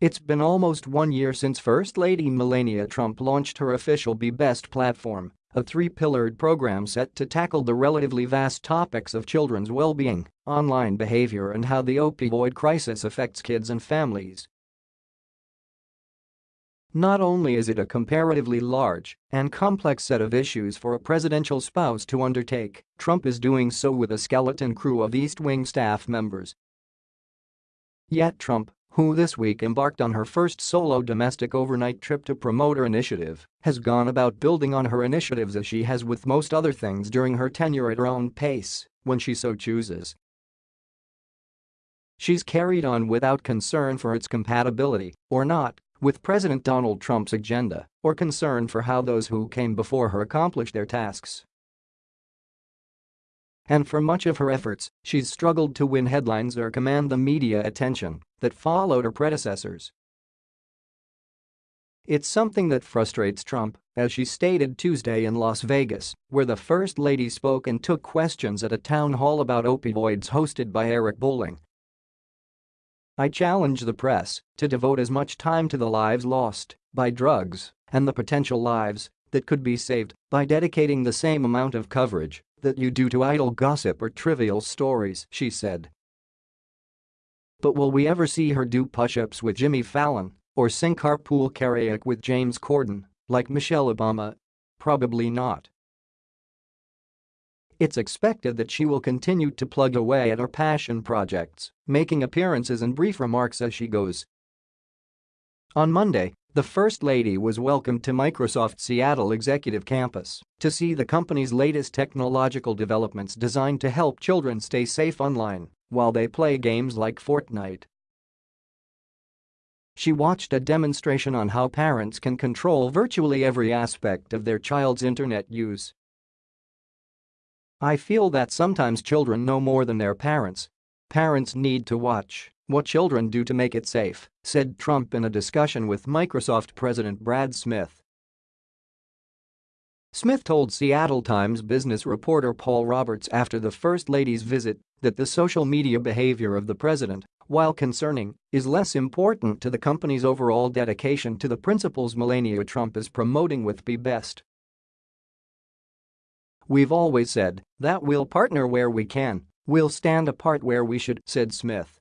It's been almost one year since First Lady Melania Trump launched her official Be Best platform, a three-pillared program set to tackle the relatively vast topics of children's well-being, online behavior and how the opioid crisis affects kids and families. Not only is it a comparatively large and complex set of issues for a presidential spouse to undertake, Trump is doing so with a skeleton crew of East Wing staff members. Yet Trump, who this week embarked on her first solo domestic overnight trip to promote her initiative, has gone about building on her initiatives as she has with most other things during her tenure at her own pace, when she so chooses. She's carried on without concern for its compatibility, or not, with President Donald Trump's agenda or concern for how those who came before her accomplished their tasks. And for much of her efforts, she's struggled to win headlines or command the media attention that followed her predecessors. It's something that frustrates Trump, as she stated Tuesday in Las Vegas, where the First Lady spoke and took questions at a town hall about opioids hosted by Eric Bolling, I challenge the press to devote as much time to the lives lost by drugs and the potential lives that could be saved by dedicating the same amount of coverage that you do to idle gossip or trivial stories, she said. But will we ever see her do push-ups with Jimmy Fallon or sing carpool karaoke with James Corden, like Michelle Obama? Probably not. It's expected that she will continue to plug away at her passion projects, making appearances and brief remarks as she goes. On Monday, the First Lady was welcomed to Microsoft Seattle Executive Campus to see the company's latest technological developments designed to help children stay safe online while they play games like Fortnite. She watched a demonstration on how parents can control virtually every aspect of their child's internet use I feel that sometimes children know more than their parents. Parents need to watch what children do to make it safe, said Trump in a discussion with Microsoft President Brad Smith. Smith told Seattle Times business reporter Paul Roberts after the First Lady's visit that the social media behavior of the president, while concerning, is less important to the company's overall dedication to the principles Melania Trump is promoting with Be Best. We've always said that we'll partner where we can, we'll stand apart where we should, said Smith.